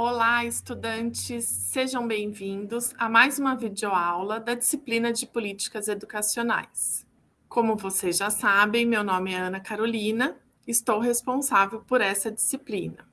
Olá, estudantes, sejam bem-vindos a mais uma videoaula da disciplina de Políticas Educacionais. Como vocês já sabem, meu nome é Ana Carolina, estou responsável por essa disciplina.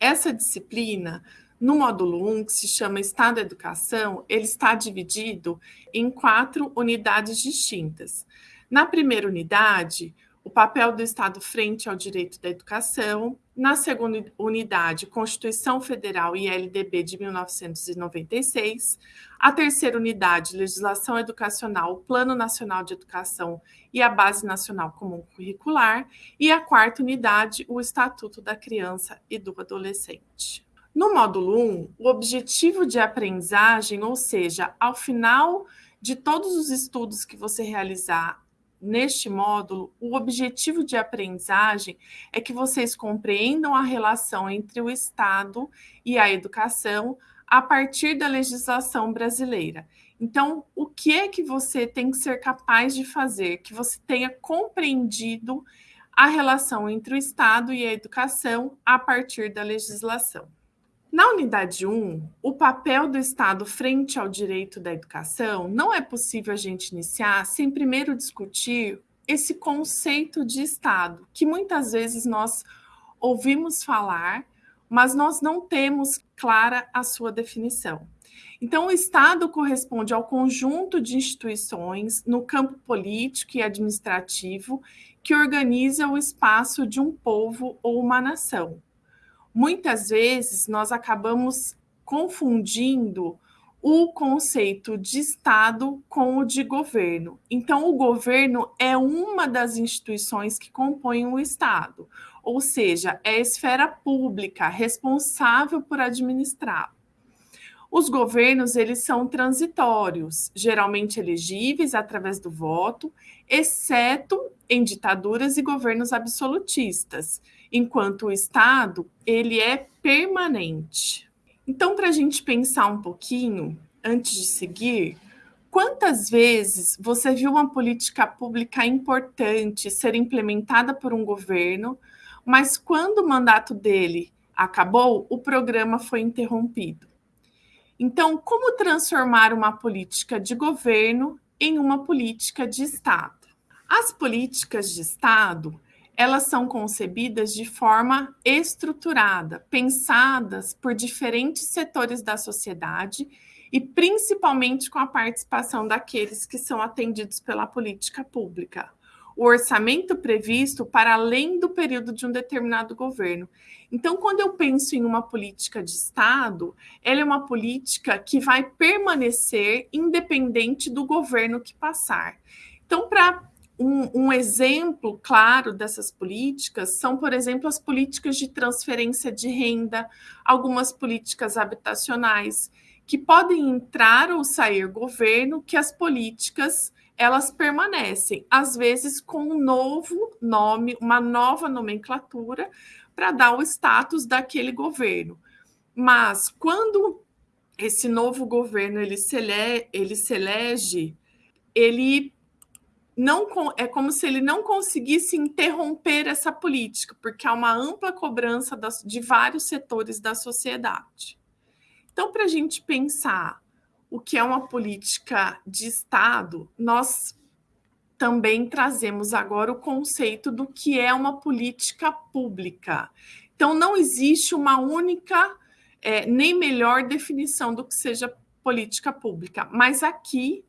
Essa disciplina, no módulo 1, que se chama Estado da Educação, ele está dividido em quatro unidades distintas. Na primeira unidade, o papel do Estado frente ao direito da educação. Na segunda unidade, Constituição Federal e LDB de 1996. A terceira unidade, Legislação Educacional, Plano Nacional de Educação e a Base Nacional Comum Curricular. E a quarta unidade, o Estatuto da Criança e do Adolescente. No módulo 1, o objetivo de aprendizagem, ou seja, ao final de todos os estudos que você realizar neste módulo, o objetivo de aprendizagem é que vocês compreendam a relação entre o Estado e a educação a partir da legislação brasileira. Então, o que é que você tem que ser capaz de fazer? Que você tenha compreendido a relação entre o Estado e a educação a partir da legislação. Na unidade 1, o papel do Estado frente ao direito da educação, não é possível a gente iniciar sem primeiro discutir esse conceito de Estado, que muitas vezes nós ouvimos falar, mas nós não temos clara a sua definição. Então, o Estado corresponde ao conjunto de instituições no campo político e administrativo que organiza o espaço de um povo ou uma nação muitas vezes nós acabamos confundindo o conceito de Estado com o de governo. Então, o governo é uma das instituições que compõem o Estado, ou seja, é a esfera pública responsável por administrar. Os governos eles são transitórios, geralmente elegíveis através do voto, exceto em ditaduras e governos absolutistas, enquanto o Estado ele é permanente. Então, para a gente pensar um pouquinho, antes de seguir, quantas vezes você viu uma política pública importante ser implementada por um governo, mas quando o mandato dele acabou, o programa foi interrompido? Então, como transformar uma política de governo em uma política de Estado? As políticas de Estado, elas são concebidas de forma estruturada, pensadas por diferentes setores da sociedade e principalmente com a participação daqueles que são atendidos pela política pública. O orçamento previsto para além do período de um determinado governo. Então, quando eu penso em uma política de Estado, ela é uma política que vai permanecer independente do governo que passar. Então, para um, um, exemplo claro dessas políticas são, por exemplo, as políticas de transferência de renda, algumas políticas habitacionais, que podem entrar ou sair governo, que as políticas elas permanecem, às vezes com um novo nome, uma nova nomenclatura, para dar o status daquele governo. Mas quando esse novo governo ele se, ele, se elege, ele não é como se ele não conseguisse interromper essa política, porque há uma ampla cobrança das, de vários setores da sociedade. Então, para a gente pensar o que é uma política de Estado, nós também trazemos agora o conceito do que é uma política pública. Então, não existe uma única é, nem melhor definição do que seja política pública, mas aqui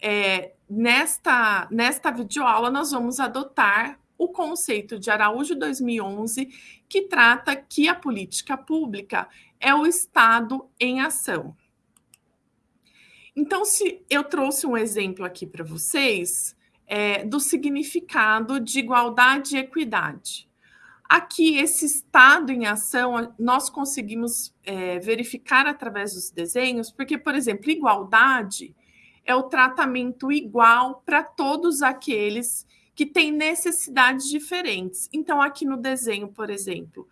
é, nesta, nesta videoaula, nós vamos adotar o conceito de Araújo 2011, que trata que a política pública é o Estado em ação. Então, se eu trouxe um exemplo aqui para vocês é, do significado de igualdade e equidade. Aqui, esse estado em ação, nós conseguimos é, verificar através dos desenhos, porque, por exemplo, igualdade é o tratamento igual para todos aqueles que têm necessidades diferentes. Então, aqui no desenho, por exemplo,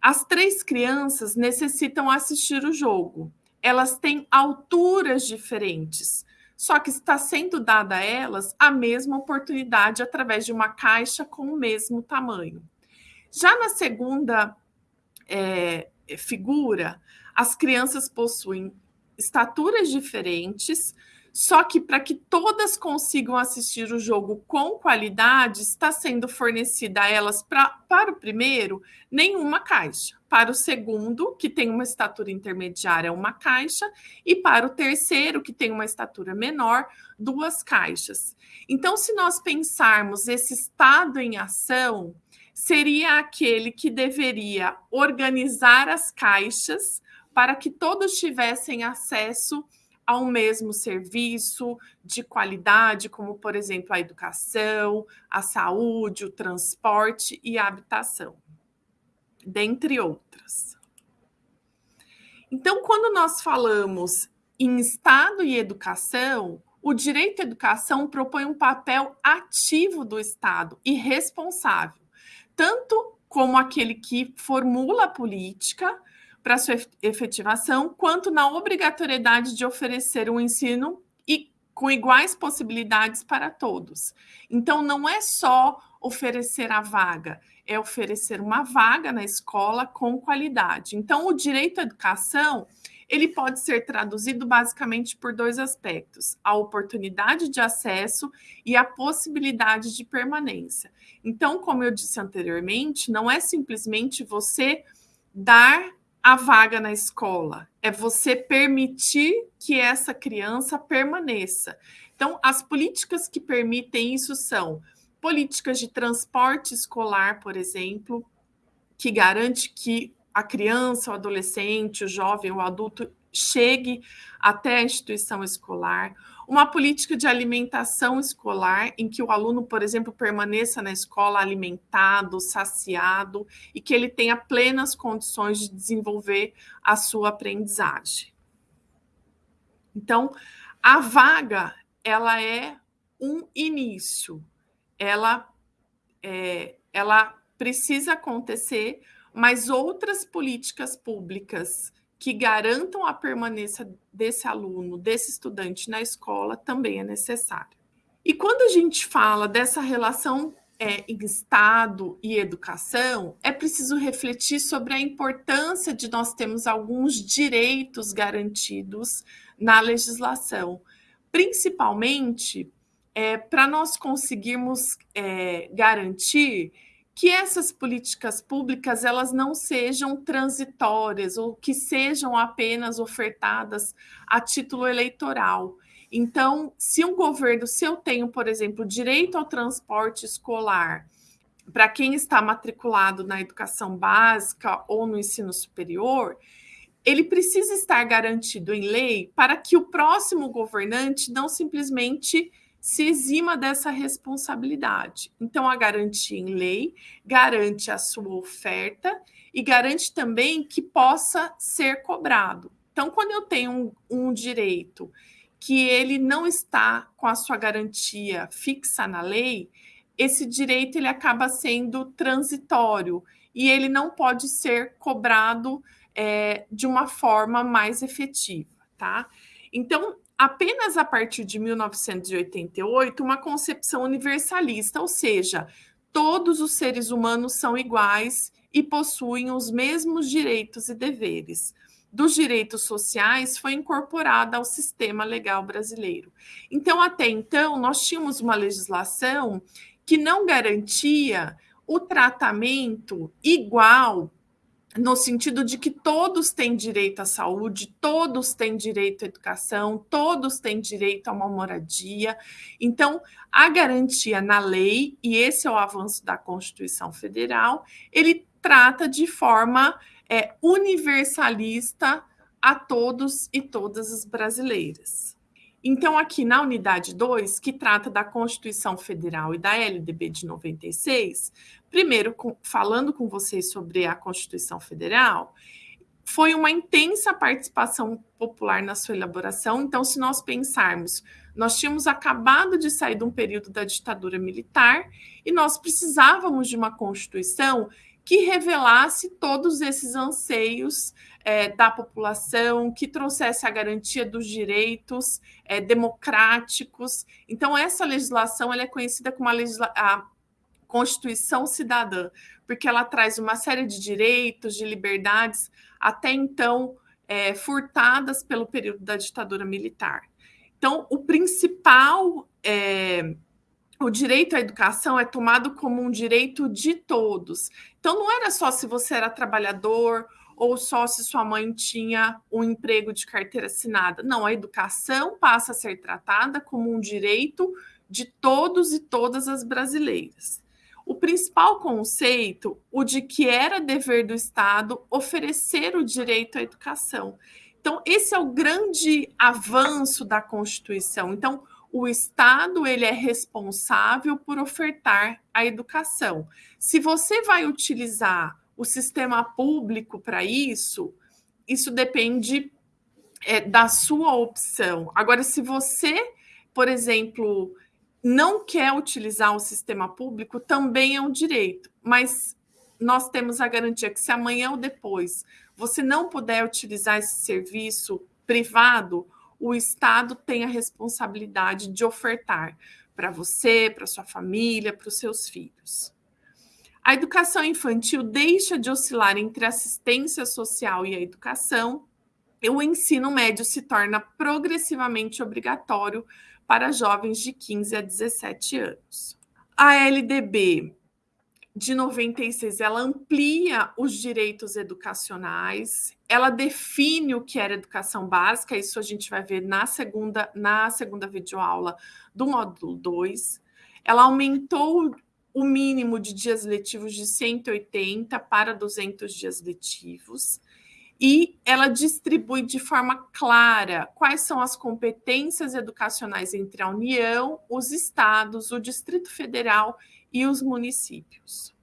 as três crianças necessitam assistir o jogo. Elas têm alturas diferentes, só que está sendo dada a elas a mesma oportunidade através de uma caixa com o mesmo tamanho. Já na segunda é, figura, as crianças possuem estaturas diferentes, só que para que todas consigam assistir o jogo com qualidade, está sendo fornecida a elas pra, para o primeiro nenhuma caixa. Para o segundo, que tem uma estatura intermediária, uma caixa, e para o terceiro, que tem uma estatura menor, duas caixas. Então, se nós pensarmos esse estado em ação, seria aquele que deveria organizar as caixas para que todos tivessem acesso ao mesmo serviço de qualidade, como, por exemplo, a educação, a saúde, o transporte e a habitação, dentre outras. Então, quando nós falamos em Estado e educação, o direito à educação propõe um papel ativo do Estado e responsável, tanto como aquele que formula a política, para sua efetivação, quanto na obrigatoriedade de oferecer um ensino e com iguais possibilidades para todos. Então, não é só oferecer a vaga, é oferecer uma vaga na escola com qualidade. Então, o direito à educação ele pode ser traduzido basicamente por dois aspectos: a oportunidade de acesso e a possibilidade de permanência. Então, como eu disse anteriormente, não é simplesmente você dar a vaga na escola, é você permitir que essa criança permaneça. Então, as políticas que permitem isso são políticas de transporte escolar, por exemplo, que garante que a criança, o adolescente, o jovem, o adulto chegue até a instituição escolar, uma política de alimentação escolar, em que o aluno, por exemplo, permaneça na escola alimentado, saciado e que ele tenha plenas condições de desenvolver a sua aprendizagem. Então, a vaga, ela é um início, ela, é, ela precisa acontecer, mas outras políticas públicas que garantam a permanência desse aluno, desse estudante na escola, também é necessário. E quando a gente fala dessa relação é, em Estado e educação, é preciso refletir sobre a importância de nós termos alguns direitos garantidos na legislação, principalmente é, para nós conseguirmos é, garantir que essas políticas públicas elas não sejam transitórias ou que sejam apenas ofertadas a título eleitoral. Então, se um governo, se eu tenho, por exemplo, direito ao transporte escolar para quem está matriculado na educação básica ou no ensino superior, ele precisa estar garantido em lei para que o próximo governante não simplesmente se exima dessa responsabilidade. Então, a garantia em lei garante a sua oferta e garante também que possa ser cobrado. Então, quando eu tenho um, um direito que ele não está com a sua garantia fixa na lei, esse direito ele acaba sendo transitório e ele não pode ser cobrado é, de uma forma mais efetiva, tá? Então, apenas a partir de 1988 uma concepção universalista, ou seja, todos os seres humanos são iguais e possuem os mesmos direitos e deveres. Dos direitos sociais foi incorporada ao sistema legal brasileiro. Então, até então, nós tínhamos uma legislação que não garantia o tratamento igual no sentido de que todos têm direito à saúde, todos têm direito à educação, todos têm direito a uma moradia. Então, a garantia na lei, e esse é o avanço da Constituição Federal, ele trata de forma é, universalista a todos e todas as brasileiras. Então, aqui na unidade 2, que trata da Constituição Federal e da LDB de 96, primeiro com, falando com vocês sobre a Constituição Federal, foi uma intensa participação popular na sua elaboração. Então, se nós pensarmos, nós tínhamos acabado de sair de um período da ditadura militar e nós precisávamos de uma Constituição que revelasse todos esses anseios é, da população, que trouxesse a garantia dos direitos é, democráticos. Então, essa legislação ela é conhecida como a, a Constituição Cidadã, porque ela traz uma série de direitos, de liberdades, até então é, furtadas pelo período da ditadura militar. Então, o principal, é, o direito à educação é tomado como um direito de todos. Então, não era só se você era trabalhador ou só se sua mãe tinha um emprego de carteira assinada. Não, a educação passa a ser tratada como um direito de todos e todas as brasileiras. O principal conceito, o de que era dever do Estado oferecer o direito à educação. Então, esse é o grande avanço da Constituição. Então, o Estado ele é responsável por ofertar a educação. Se você vai utilizar o sistema público para isso, isso depende é, da sua opção. Agora, se você, por exemplo, não quer utilizar o sistema público, também é um direito, mas nós temos a garantia que se amanhã ou depois você não puder utilizar esse serviço privado, o Estado tem a responsabilidade de ofertar para você, para sua família, para os seus filhos. A educação infantil deixa de oscilar entre assistência social e a educação, e o ensino médio se torna progressivamente obrigatório para jovens de 15 a 17 anos. A LDB de 96, ela amplia os direitos educacionais, ela define o que era educação básica, isso a gente vai ver na segunda, na segunda videoaula do módulo 2. Ela aumentou o mínimo de dias letivos de 180 para 200 dias letivos e ela distribui de forma clara quais são as competências educacionais entre a União, os estados, o Distrito Federal e os municípios.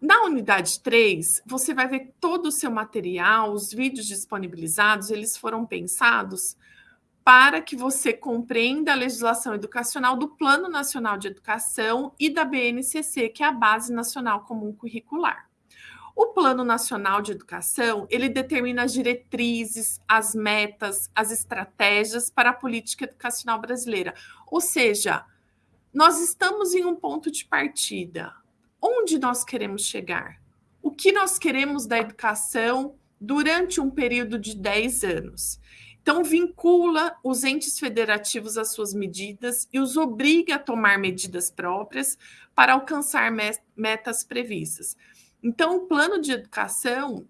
Na unidade 3, você vai ver todo o seu material, os vídeos disponibilizados, eles foram pensados para que você compreenda a legislação educacional do Plano Nacional de Educação e da BNCC, que é a Base Nacional Comum Curricular. O Plano Nacional de Educação, ele determina as diretrizes, as metas, as estratégias para a política educacional brasileira. Ou seja, nós estamos em um ponto de partida. Onde nós queremos chegar? O que nós queremos da educação durante um período de 10 anos? Então, vincula os entes federativos às suas medidas e os obriga a tomar medidas próprias para alcançar metas previstas. Então, o plano de educação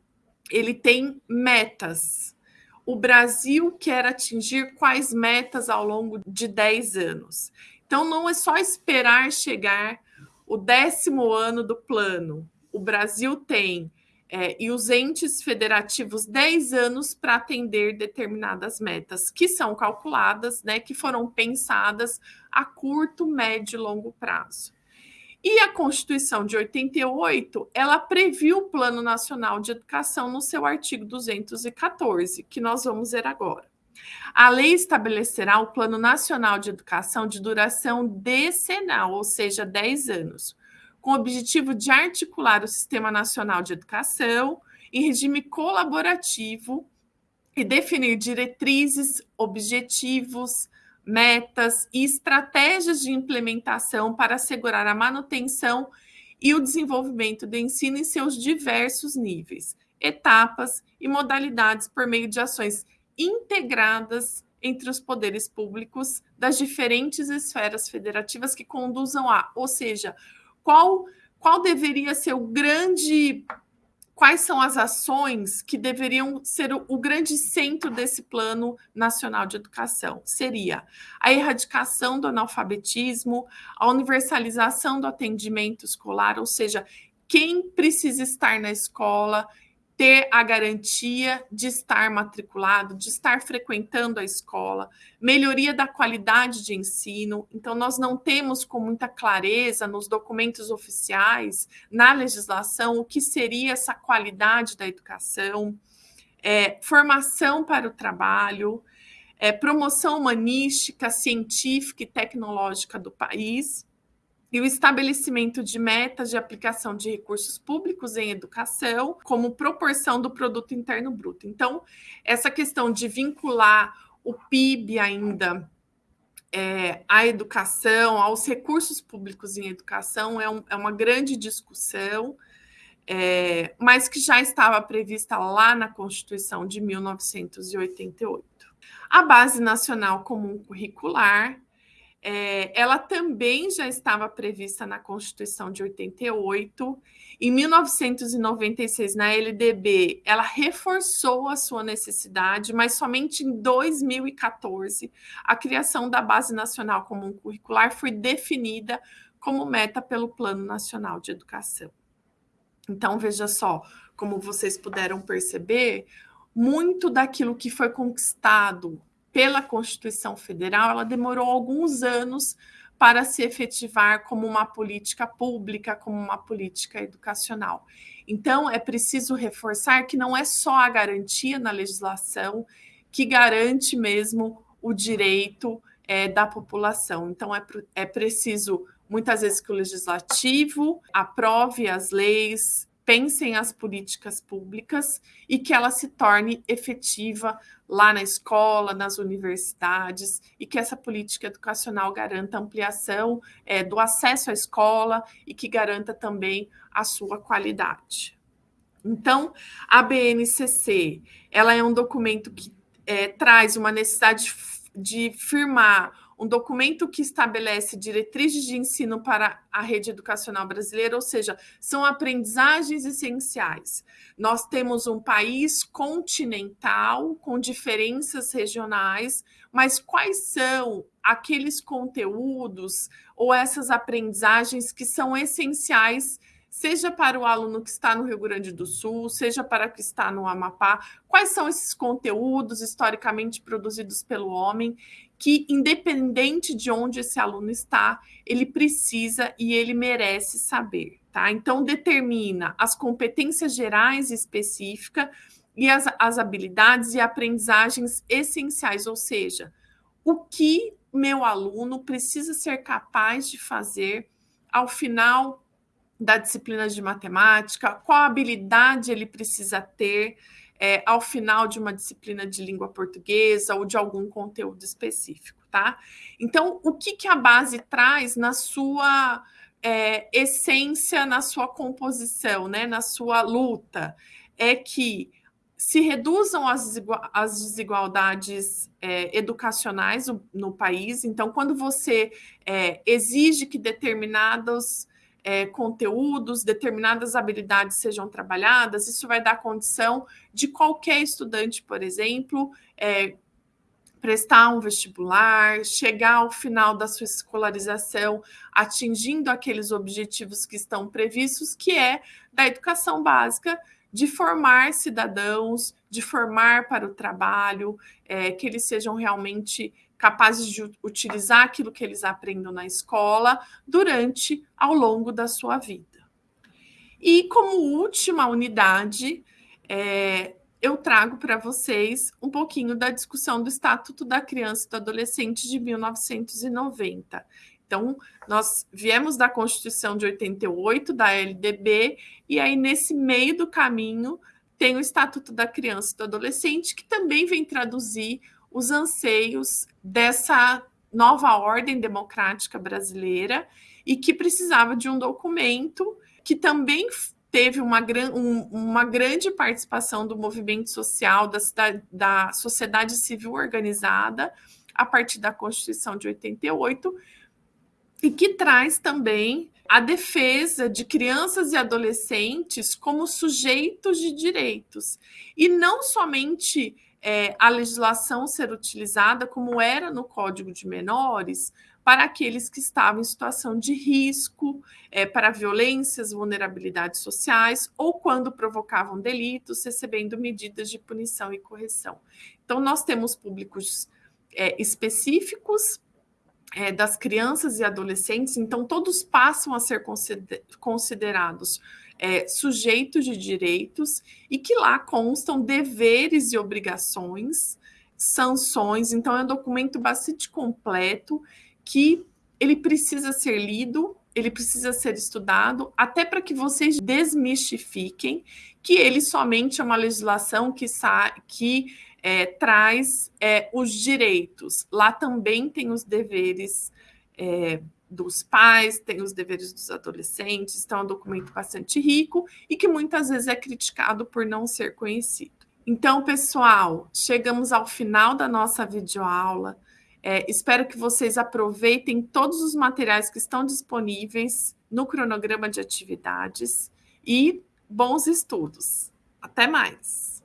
ele tem metas. O Brasil quer atingir quais metas ao longo de 10 anos. Então, não é só esperar chegar o décimo ano do plano. O Brasil tem, é, e os entes federativos, 10 anos para atender determinadas metas, que são calculadas, né, que foram pensadas a curto, médio e longo prazo. E a Constituição de 88, ela previu o Plano Nacional de Educação no seu artigo 214, que nós vamos ver agora. A lei estabelecerá o Plano Nacional de Educação de duração decenal, ou seja, 10 anos, com o objetivo de articular o Sistema Nacional de Educação em regime colaborativo e definir diretrizes, objetivos, metas e estratégias de implementação para assegurar a manutenção e o desenvolvimento do ensino em seus diversos níveis, etapas e modalidades por meio de ações integradas entre os poderes públicos das diferentes esferas federativas que conduzam a, ou seja, qual qual deveria ser o grande quais são as ações que deveriam ser o, o, grande centro desse plano nacional de educação? Seria a erradicação do analfabetismo, a universalização do atendimento escolar, ou seja, quem precisa estar na escola ter a garantia de estar matriculado, de estar frequentando a escola, melhoria da qualidade de ensino. Então, nós não temos com muita clareza nos documentos oficiais, na legislação, o que seria essa qualidade da educação, é, formação para o trabalho, é, promoção humanística, científica e tecnológica do país e o estabelecimento de metas de aplicação de recursos públicos em educação como proporção do produto interno bruto. Então, essa questão de vincular o PIB ainda é, à educação, aos recursos públicos em educação, é, um, é uma grande discussão, é, mas que já estava prevista lá na Constituição de 1988. A Base Nacional Comum Curricular é, ela também já estava prevista na Constituição de 88. Em 1996, na LDB, ela reforçou a sua necessidade, mas somente em 2014 a criação da Base Nacional Comum Curricular foi definida como meta pelo Plano Nacional de Educação. Então, veja só, como vocês puderam perceber, muito daquilo que foi conquistado pela Constituição Federal, ela demorou alguns anos para se efetivar como uma política pública, como uma política educacional. Então, é preciso reforçar que não é só a garantia na legislação que garante mesmo o direito é, da população. Então, é, é preciso, muitas vezes, que o legislativo aprove as leis, pensem as políticas públicas e que ela se torne efetiva lá na escola, nas universidades, e que essa política educacional garanta ampliação é, do acesso à escola e que garanta também a sua qualidade. Então, a BNCC, ela é um documento que é, traz uma necessidade de firmar um documento que estabelece diretrizes de ensino para a rede educacional brasileira, ou seja, são aprendizagens essenciais. Nós temos um país continental com diferenças regionais, mas quais são aqueles conteúdos ou essas aprendizagens que são essenciais seja para o aluno que está no Rio Grande do Sul, seja para que está no Amapá, quais são esses conteúdos historicamente produzidos pelo homem que, independente de onde esse aluno está, ele precisa e ele merece saber, tá? Então, determina as competências gerais específicas e as, as habilidades e aprendizagens essenciais, ou seja, o que meu aluno precisa ser capaz de fazer ao final da disciplina de matemática, qual habilidade ele precisa ter é, ao final de uma disciplina de língua portuguesa ou de algum conteúdo específico, tá? Então, o que, que a base traz na sua é, essência, na sua composição, né, na sua luta, é que se reduzam as, as desigualdades é, educacionais no, no, país. Então, quando você é, exige que determinados é, conteúdos, determinadas habilidades sejam trabalhadas, isso vai dar condição de qualquer estudante, por exemplo, é, prestar um vestibular, chegar ao final da sua escolarização atingindo aqueles objetivos que estão previstos, que é da educação básica, de formar cidadãos, de formar para o trabalho, é, que eles sejam realmente capazes de utilizar aquilo que eles aprendem na escola durante, ao longo da sua vida. E como última unidade, é, eu trago para vocês um pouquinho da discussão do Estatuto da Criança e do Adolescente de 1990. Então, nós viemos da Constituição de 88, da LDB, e aí nesse meio do caminho tem o Estatuto da Criança e do Adolescente, que também vem traduzir os anseios dessa nova ordem democrática brasileira e que precisava de um documento que também teve uma, um, uma grande participação do movimento social, da, da sociedade civil organizada, a partir da Constituição de 88, e que traz também a defesa de crianças e adolescentes como sujeitos de direitos, e não somente é, a legislação ser utilizada como era no Código de Menores para aqueles que estavam em situação de risco, é, para violências, vulnerabilidades sociais ou quando provocavam delitos, recebendo medidas de punição e correção. Então, nós temos públicos é, específicos é, das crianças e adolescentes, então todos passam a ser considerados é, sujeitos de direitos e que lá constam deveres e obrigações, sanções. Então, é um documento bastante completo que ele precisa ser lido, ele precisa ser estudado, até para que vocês desmistifiquem que ele somente é uma legislação que, que é, traz é, os direitos. Lá também tem os deveres é, dos pais, tem os deveres dos adolescentes, então é um documento bastante rico e que muitas vezes é criticado por não ser conhecido. Então, pessoal, chegamos ao final da nossa videoaula. É, espero que vocês aproveitem todos os materiais que estão disponíveis no cronograma de atividades e bons estudos. Até mais!